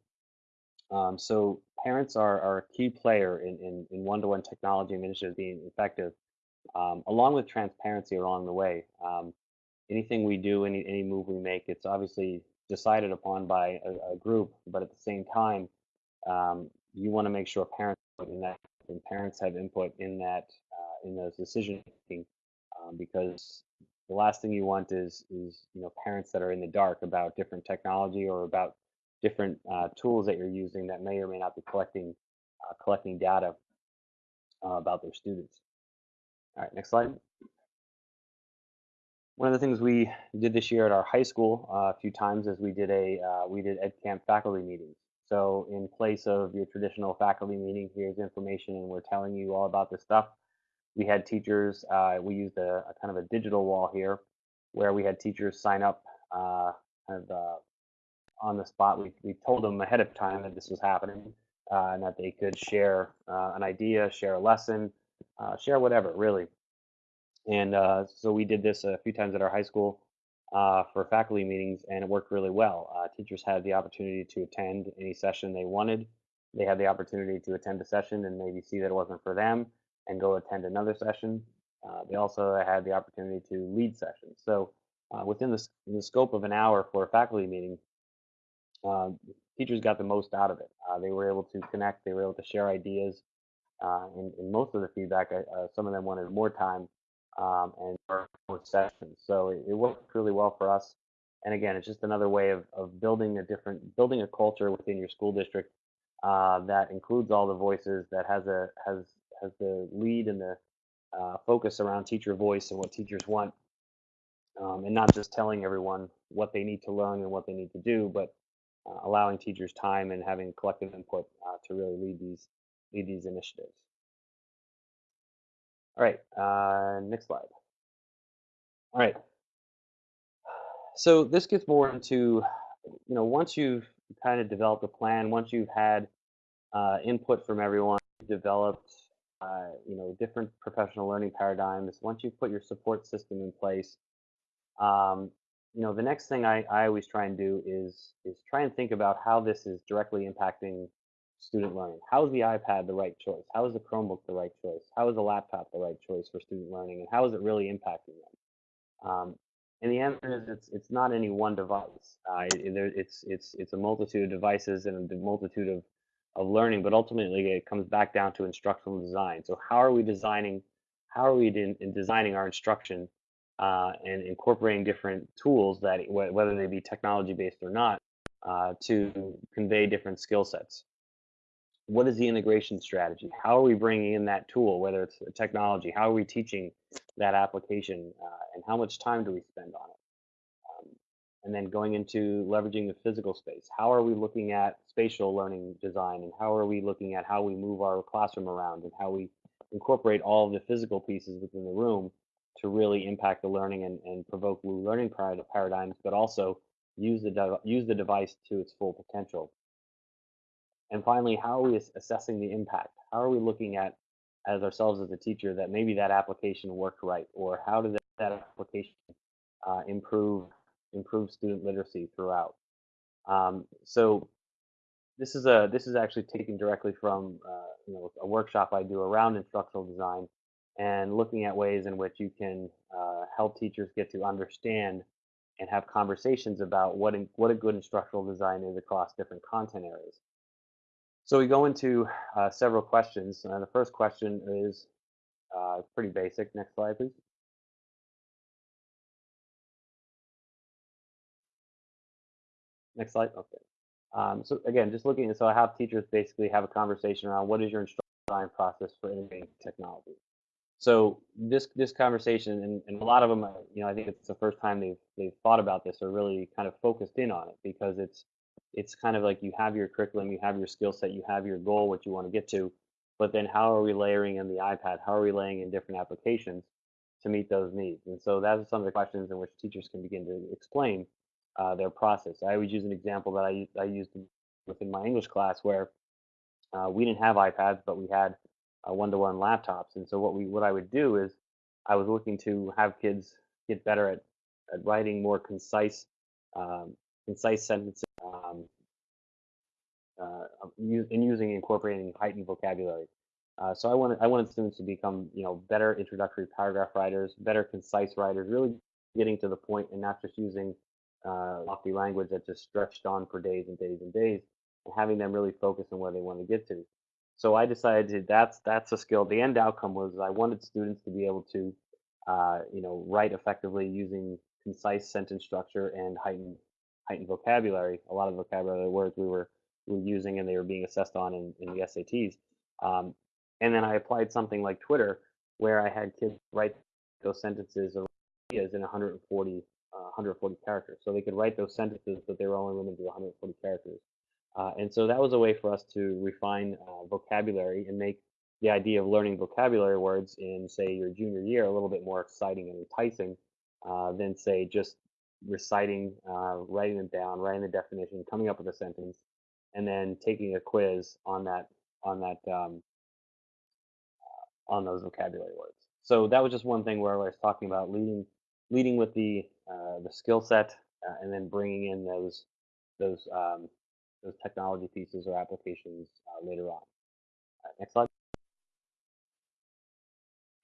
Um, so parents are, are a key player in, in, in one-to-one technology initiatives being effective, um, along with transparency along the way. Anything we do, any any move we make, it's obviously decided upon by a, a group, but at the same time, um, you want to make sure parents in that and parents have input in that uh, in those decision making, um, because the last thing you want is is you know parents that are in the dark about different technology or about different uh, tools that you're using that may or may not be collecting uh, collecting data uh, about their students. All right, next slide. One of the things we did this year at our high school uh, a few times is we did a uh, we did EdCamp faculty meetings. So in place of your traditional faculty meeting, here's information and we're telling you all about this stuff. We had teachers, uh, we used a, a, kind of a digital wall here where we had teachers sign up uh, kind of uh, on the spot. We we told them ahead of time that this was happening uh, and that they could share an idea, share a lesson, share whatever really. And uh, so we did this a few times at our high school uh, for faculty meetings, and it worked really well. Uh, teachers had the opportunity to attend any session they wanted. They had the opportunity to attend a session and maybe see that it wasn't for them and go attend another session. Uh, they also had the opportunity to lead sessions. So uh, within the, the, scope of an hour for a faculty meeting, uh, teachers got the most out of it. Uh, they were able to connect, they were able to share ideas. and, and most of the feedback, some of them wanted more time um, and more sessions. So it, it, worked really well for us. And again, it's just another way of, of building a different, building a culture within your school district uh, that includes all the voices, that has a has has the lead and the uh, focus around teacher voice and what teachers want, um, and not just telling everyone what they need to learn and what they need to do, but uh, allowing teachers time and having collective input uh, to really lead these lead these initiatives. All right, uh, next slide. All right. So this gets more into, you know, once you've kind of developed a plan, once you've had uh, input from everyone, developed, uh, you know, different professional learning paradigms, once you've put your support system in place, um, you know, the next thing I, I always try and do is is try and think about how this is directly impacting student learning. How is the iPad the right choice? How is the Chromebook the right choice? How is the laptop the right choice for student learning? And how is it really impacting them? Um, and the answer is it's it's not any one device. Uh, it, it's it's it's a multitude of devices and a multitude of of learning, but ultimately it comes back down to instructional design. So how are we designing? How are we in, in designing our instruction uh, and incorporating different tools that whether they be technology based or not uh, to convey different skill sets? What is the integration strategy? How are we bringing in that tool, whether it's technology? How are we teaching that application, uh, and how much time do we spend on it? Um, and then going into leveraging the physical space. How are we looking at spatial learning design, and how are we looking at how we move our classroom around, and how we incorporate all of the physical pieces within the room to really impact the learning and, and provoke new learning paradigms, but also use the use the device to its full potential. And finally, how are we assessing the impact? How are we looking at as ourselves as a teacher that maybe that application worked right, or how did that application uh, improve improve student literacy throughout? Um, so this is a this is actually taken directly from uh, you know a workshop I do around instructional design and looking at ways in which you can uh, help teachers get to understand and have conversations about what in, what a good instructional design is across different content areas. So we go into uh, several questions. Uh, the first question is uh, pretty basic. Next slide, please. Next slide. Okay. Um, so again, just looking, so I have teachers basically have a conversation around what is your instruction design process for integrating technology. So this this conversation, and, and a lot of them, you know, I think it's the first time they've they've thought about this or really kind of focused in on it because it's it's kind of like you have your curriculum, you have your skill set, you have your goal, what you want to get to, but then how are we layering in the iPad? How are we laying in different applications to meet those needs? And so that's some of the questions in which teachers can begin to explain uh, their process. I always use an example that I, I used within my English class where uh, we didn't have iPads, but we had uh, one-to-one laptops. And so what we what I would do is I was looking to have kids get better at, at writing more concise um, concise sentences um, uh, in using incorporating heightened vocabulary. Uh, so I wanted I wanted students to become you know better introductory paragraph writers, better concise writers, really getting to the point and not just using uh, lofty language that just stretched on for days and days and days, and having them really focus on where they want to get to. So I decided that's that's a skill. The end outcome was I wanted students to be able to uh, you know write effectively using concise sentence structure and heightened heightened vocabulary. A lot of vocabulary words we were we were using and they were being assessed on in, in the SATs. Um, and then I applied something like Twitter, where I had kids write those sentences or ideas in 140 uh, 140 characters. So they could write those sentences, but they were only limited to 140 characters. Uh, and so that was a way for us to refine uh, vocabulary and make the idea of learning vocabulary words in, say, your junior year a little bit more exciting and enticing uh, than, say, just reciting, uh, writing them down, writing the definition, coming up with a sentence, and then taking a quiz on that on that um, on those vocabulary words. So that was just one thing where I was talking about leading leading with the uh, the skill set uh, and then bringing in those those um, those technology pieces or applications uh, later on. Uh, next slide.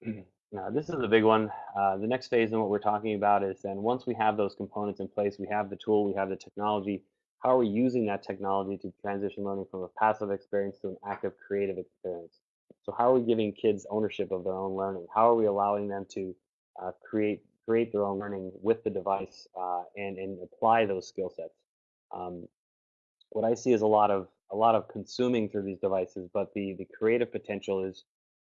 now this is the big one. Uh, the next phase in what we're talking about is then once we have those components in place, we have the tool, we have the technology. How are we using that technology to transition learning from a passive experience to an active creative experience? So how are we giving kids ownership of their own learning? How are we allowing them to uh, create create their own learning with the device uh, and and apply those skill sets? Um, what I see is a lot of a lot of consuming through these devices, but the the creative potential is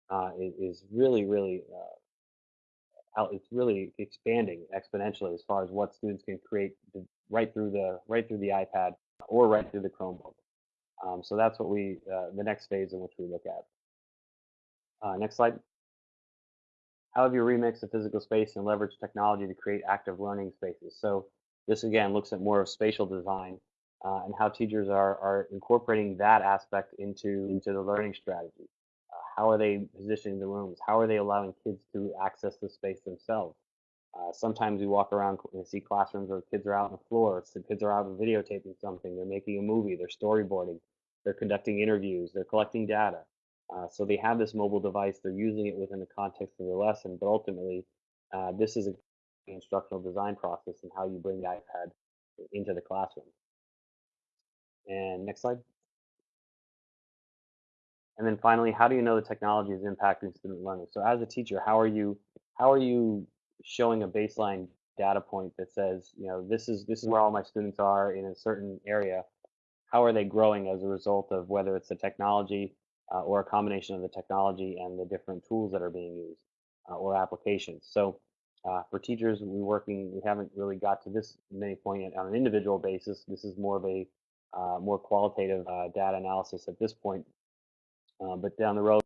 uh, is, is really really uh, out, it's really expanding exponentially as far as what students can create right through the right through the iPad or right through the Chromebook. Um, so that's what we uh, the next phase in which we look at. Uh, next slide. How have you remixed the physical space and leveraged technology to create active learning spaces? So this again looks at more of spatial design uh, and how teachers are, are incorporating that aspect into, into the learning strategy. How are they positioning the rooms? How are they allowing kids to access the space themselves? Uh, sometimes we walk around and see classrooms where kids are out on the floor, the kids are out videotaping something, they're making a movie, they're storyboarding, they're conducting interviews, they're collecting data. Uh, so they have this mobile device, they're using it within the context of the lesson, but ultimately, uh, this is a instructional design process and how you bring the iPad into the classroom. And next slide. And then finally, how do you know the technology is impacting student learning? So as a teacher, how are you how are you showing a baseline data point that says, you know, this is this is where all my students are in a certain area. How are they growing as a result of whether it's the technology uh, or a combination of the technology and the different tools that are being used uh, or applications. So uh, for teachers, we working we haven't really got to this many point yet on an individual basis. This is more of a uh, more qualitative uh, data analysis at this point. Uh, but down the road,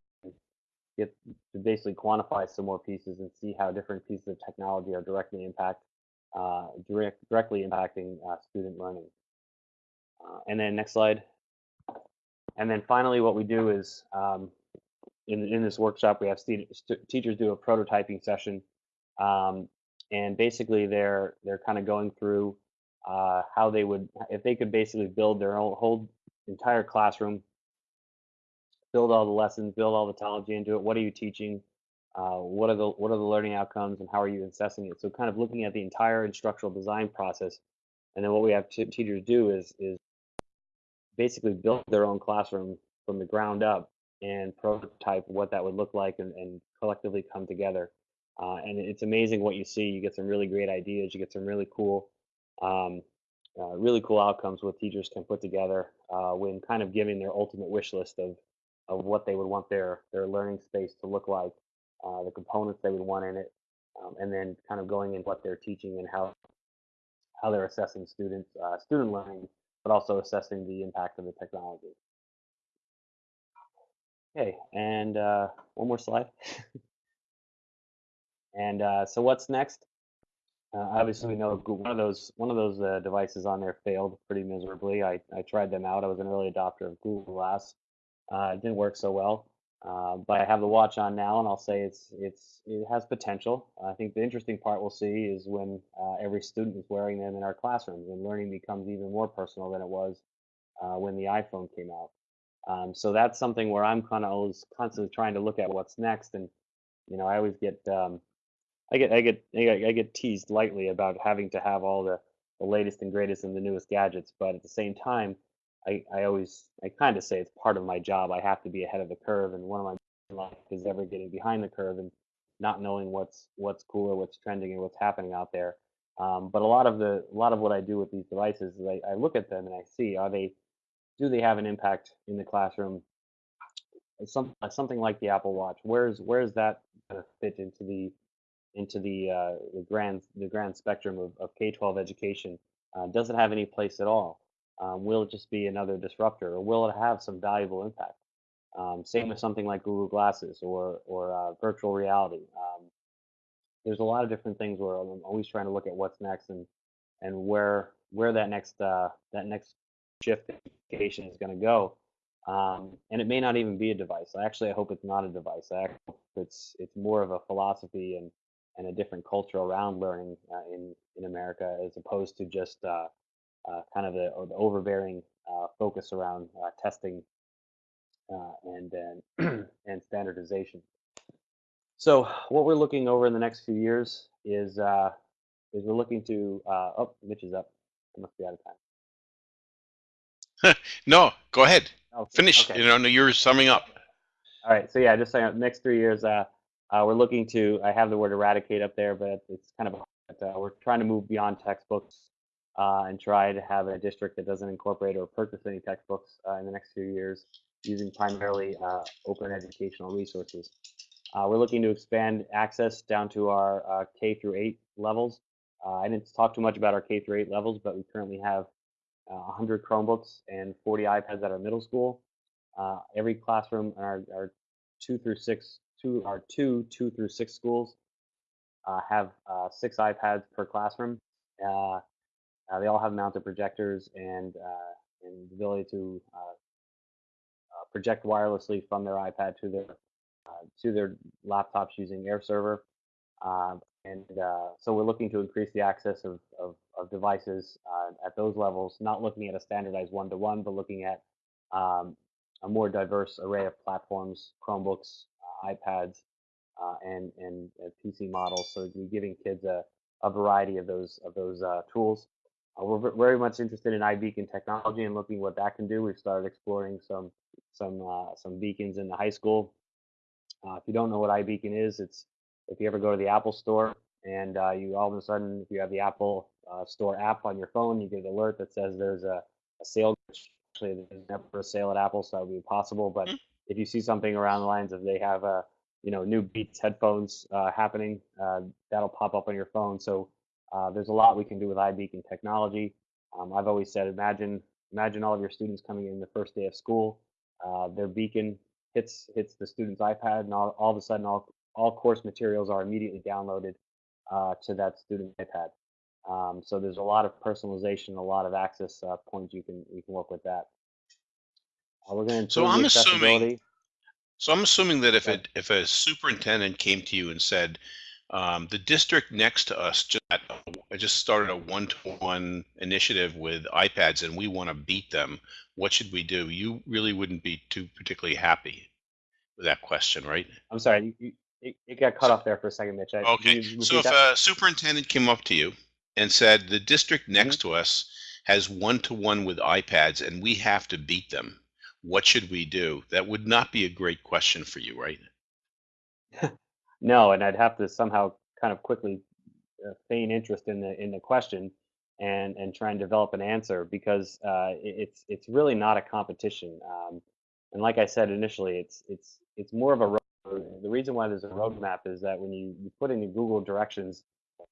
get to basically quantify some more pieces and see how different pieces of technology are directly impact direct, directly impacting student learning. and then next slide. And then finally, what we do is um, in, in this workshop, we have teachers do a prototyping session. Um, and basically, they're, they're kind of going through uh, how they would, if they could basically build their own whole entire classroom, build all the lessons, build all the technology into it. What are you teaching? Uh, what are the what are the learning outcomes, and how are you assessing it? So, kind of looking at the entire instructional design process, and then what we have teachers do is is basically build their own classroom from the ground up and prototype what that would look like and, and collectively come together. Uh, and it's amazing what you see. You get some really great ideas. You get some really cool, um, uh, really cool outcomes what teachers can put together uh, when kind of giving their ultimate wish list of of what they would want their their learning space to look like, uh, the components they would want in it, um, and then kind of going in what they're teaching and how how they're assessing students uh, student learning but also assessing the impact of the technology. Okay, and uh, one more slide. and uh, so what's next? Uh, obviously, we know one of those one of those uh, devices on there failed pretty miserably. I, I tried them out. I was an early adopter of Google Glass. Uh, it didn't work so well. Uh, but I have the watch on now, and I'll say it's it's it has potential. I think the interesting part we'll see is when uh, every student is wearing them in our classrooms, and learning becomes even more personal than it was uh, when the iPhone came out. Um, so that's something where I'm kind of always constantly trying to look at what's next, and you know I always get um, I get I get I get teased lightly about having to have all the the latest and greatest and the newest gadgets, but at the same time I, I always I kind of say it's part of my job. I have to be ahead of the curve, and one of my life is ever getting behind the curve and not knowing what's what's cool or what's trending and what's happening out there. Um, but a lot of the a lot of what I do with these devices is I, I look at them and I see are they do they have an impact in the classroom? Some something like the Apple Watch. Where's where's that going to fit into the into the uh, the grand the grand spectrum of, of K-12 education? Uh, does it have any place at all? Um, will it just be another disruptor, or will it have some valuable impact? Um, same with something like Google Glasses or or uh, virtual reality. Um, there's a lot of different things where I'm always trying to look at what's next and and where where that next uh, that next shift in education is going to go. Um, and it may not even be a device. I actually I hope it's not a device. I hope it's it's more of a philosophy and and a different culture around learning uh, in in America as opposed to just uh, uh, kind of the, the overbearing uh, focus around uh, testing uh, and and, and standardization. So what we're looking over in the next few years is is we're looking to oh Mitch is up. I must be out of time. no, go ahead. Okay. Finish. Okay. You know, you're summing up. All right. So yeah, just saying, next three years, uh, uh, we're looking to. I have the word eradicate up there, but it's kind of. Uh, we're trying to move beyond textbooks uh, and try to have a district that doesn't incorporate or purchase any textbooks uh, in the next few years, using primarily uh, open educational resources. Uh, we're looking to expand access down to our K through 8 levels. I didn't talk too much about our K through 8 levels, but we currently have 100 Chromebooks and 40 iPads at our middle school. Uh, every classroom in our, our, two through six, two our two two through six schools uh, have uh, six iPads per classroom. Uh, uh, they all have mounted projectors and uh, and the ability to project wirelessly from their iPad to their to their laptops using AirServer. Um, and uh, so we're looking to increase the access of, of, of devices uh, at those levels, not looking at a standardized one-to-one, but looking at um, a more diverse array of platforms, Chromebooks, uh, iPads, uh, and, and PC models. So we're giving kids a, a variety of those, of those uh, tools. Uh, we're very much interested in iBeacon technology and looking what that can do. We've started exploring some, some, some beacons in the high school. if you don't know what iBeacon is, it's if you ever go to the Apple store and uh, you all of a sudden, if you have the Apple uh, Store app on your phone, you get an alert that says there's a, a sale. Actually, there's never a sale at Apple, so that would be possible. But mm-hmm. if you see something around the lines of they have a you know new Beats headphones uh, happening, uh, that'll pop up on your phone. So uh, there's a lot we can do with iBeacon technology. Um, I've always said, imagine imagine all of your students coming in the first day of school. Uh, their beacon hits hits the student's iPad, and all, all of a sudden, all all course materials are immediately downloaded uh, to that student iPad. Um, so there's a lot of personalization, a lot of access uh, points you can you can work with that. Uh, we're going to so I'm assuming. So I'm assuming that if it if a superintendent came to you and said, um, the district next to us just I just started a one-to-one initiative with iPads and we want to beat them. What should we do? You really wouldn't be too particularly happy with that question, right? I'm sorry. You, it, it got cut off there for a second, Mitch. I, Okay, so if that? a superintendent came up to you and said, the district next to us has one-to-one with iPads and we have to beat them, what should we do? That would not be a great question for you, right? no, and I'd have to somehow kind of quickly uh, feign interest in the in the question and and try and develop an answer because uh, it- it's it's really not a competition. Um, and like I said initially, it's it's it's more of a road. the reason why there's a roadmap is that when you, you put in Google directions,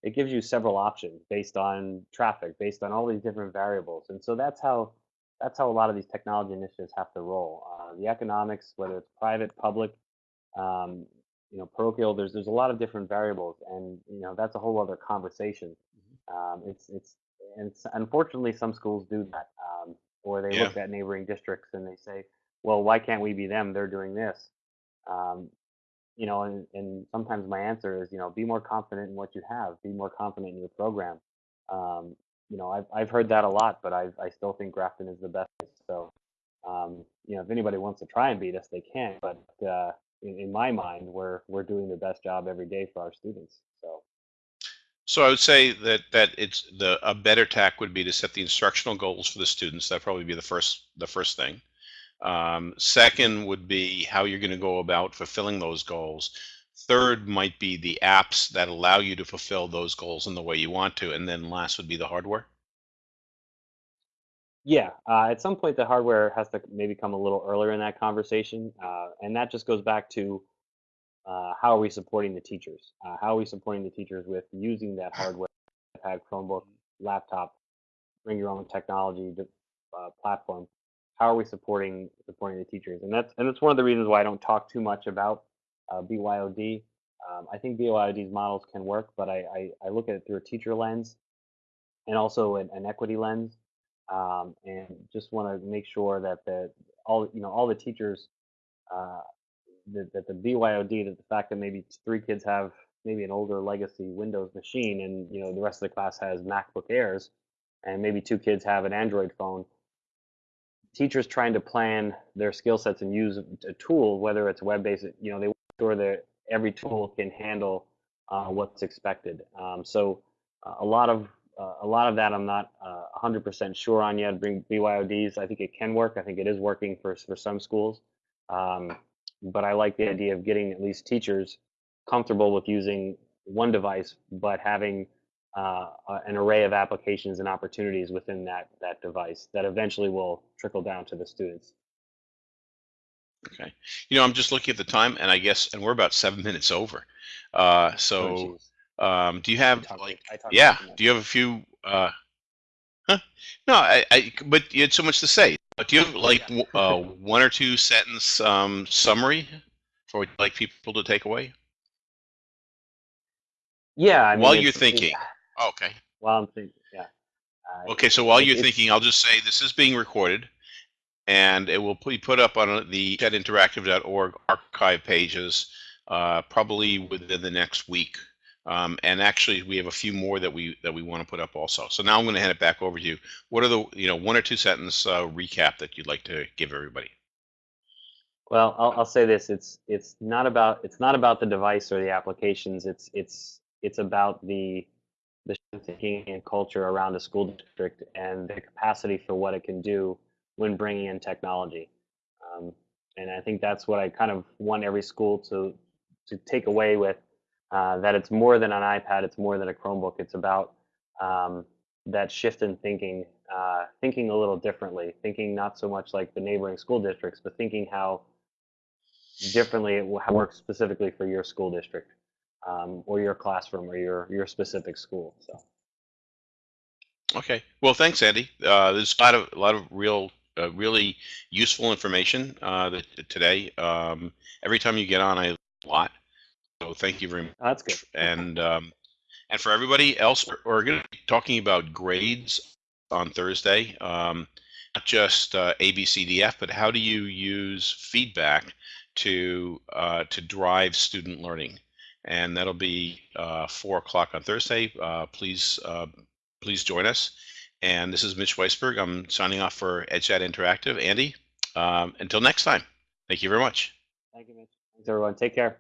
it gives you several options based on traffic, based on all these different variables. And so that's how that's how a lot of these technology initiatives have to roll. Uh, the economics, whether it's private, public, um, you know, parochial, there's there's a lot of different variables, and you know that's a whole other conversation. Um, it's it's and unfortunately some schools do that, um, or they yeah. look at neighboring districts and they say, well, why can't we be them? They're doing this. Um, you know, and, and sometimes my answer is, you know, be more confident in what you have, be more confident in your program. Um, you know, I've, I've heard that a lot, but I, I still think Grafton is the best. So, um, you know, if anybody wants to try and beat us, they can. But uh, in, in my mind, we're we're doing the best job every day for our students. So. So I would say that that it's the a better tack would be to set the instructional goals for the students. That'd probably be the first the first thing. Um, second would be how you're going to go about fulfilling those goals. Third might be the apps that allow you to fulfill those goals in the way you want to. And then last would be the hardware. Yeah, uh, at some point the hardware has to maybe come a little earlier in that conversation, uh, and that just goes back to uh, how are we supporting the teachers? Uh, how are we supporting the teachers with using that hardware, iPad, Chromebook, laptop, bring your own technology uh, platform how are we supporting supporting the teachers? And that's and that's one of the reasons why I don't talk too much about uh, BYOD. Um, I think BYOD's models can work, but I, I, I look at it through a teacher lens. and also an, an equity lens. Um, and just want to make sure that the all you know all the teachers uh, that, that the BYOD that the fact that maybe three kids have maybe an older legacy Windows machine and you know the rest of the class has MacBook Airs and maybe two kids have an Android phone. Teachers trying to plan their skill sets and use a tool, whether it's web-based, you know, they want to sure that every tool can handle uh, what's expected. Um, so uh, a lot of uh, a lot of that I'm not 100% sure on yet. Bring BYODs, I think it can work. I think it is working for for some schools, um, but I like the idea of getting at least teachers comfortable with using one device, but having uh, an array of applications and opportunities within that that device that eventually will trickle down to the students. Okay. You know, I'm just looking at the time, and I guess, and we're about seven minutes over. Uh, Oh, so, geez. Um, do you have talked- like, yeah, do you have a few? Uh, huh? No, I, I, but you had so much to say. But do you have like w- uh, one or two sentence um, summary for what you'd like people to take away? Yeah, I mean, While you're it's- it- thinking. Okay. while I'm thinking, yeah. Uh, Okay, so while you're thinking, I'll just say this is being recorded, and it will be put up on the chatinteractive.org archive pages uh, probably within the next week. Um, and actually, we have a few more that we that we want to put up also. So now I'm going to hand it back over to you. What are the you know one or two sentence uh, recap that you'd like to give everybody? Well, I'll, I'll say this: it's it's not about it's not about the device or the applications. It's it's it's about the the thinking and culture around a school district and the capacity for what it can do when bringing in technology. Um, and I think that's what I kind of want every school to to take away with uh, that it's more than an iPad, it's more than a Chromebook. It's about um, that shift in thinking, uh, thinking a little differently, thinking not so much like the neighboring school districts, but thinking how differently it wo- works specifically for your school district um, or your classroom or your your specific school. So Okay. Well, thanks, Andy. Uh, there's a lot of a lot of real, uh, really useful information uh, today. Um, every time you get on, I learn a lot. So thank you very much. that's good. And um, and for everybody else, we're, going to be talking about grades on Thursday. Um, not just uh, A, B, C, D, F, but how do you use feedback to uh, to drive student learning? And that'll be uh, four o'clock on Thursday. Uh, please uh, please join us. And this is Mitch Weisberg. I'm signing off for EdChat Interactive. Andy, um, until next time. Thank you very much. Thank you, Mitch. Thanks, everyone. Take care.